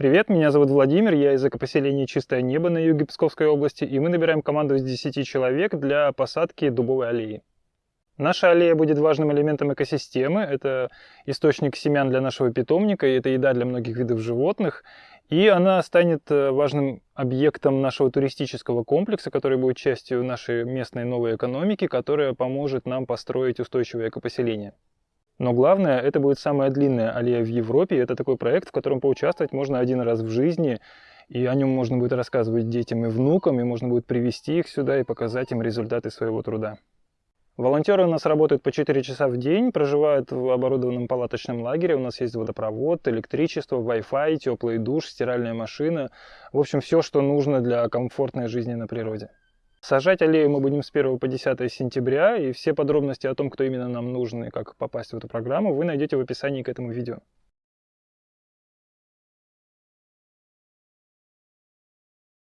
Привет, меня зовут Владимир, я из экопоселения «Чистое небо» на юге Псковской области, и мы набираем команду из 10 человек для посадки дубовой аллеи. Наша аллея будет важным элементом экосистемы, это источник семян для нашего питомника, и это еда для многих видов животных, и она станет э, важным объектом нашего туристического комплекса, который будет частью нашей местной новой экономики, которая поможет нам построить устойчивое экопоселение. Но главное, это будет самая длинная аллея в Европе. Это такой проект, в котором поучаствовать можно один раз в жизни. И о нем можно будет рассказывать детям и внукам, и можно будет привести их сюда и показать им результаты своего труда. Волонтеры у нас работают по 4 часа в день, проживают в оборудованном палаточном лагере. У нас есть водопровод, электричество, Wi-Fi, теплый душ, стиральная машина. В общем, все, что нужно для комфортной жизни на природе. Сажать аллею мы будем с 1 по 10 сентября, и все подробности о том, кто именно нам нужен и как попасть в эту программу, вы найдете в описании к этому видео.